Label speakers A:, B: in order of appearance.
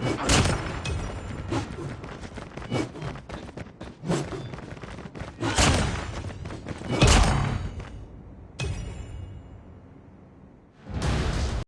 A: あ。